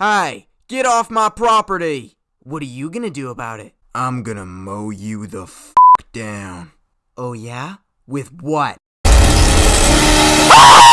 Hey, get off my property! What are you gonna do about it? I'm gonna mow you the f down. Oh yeah? With what?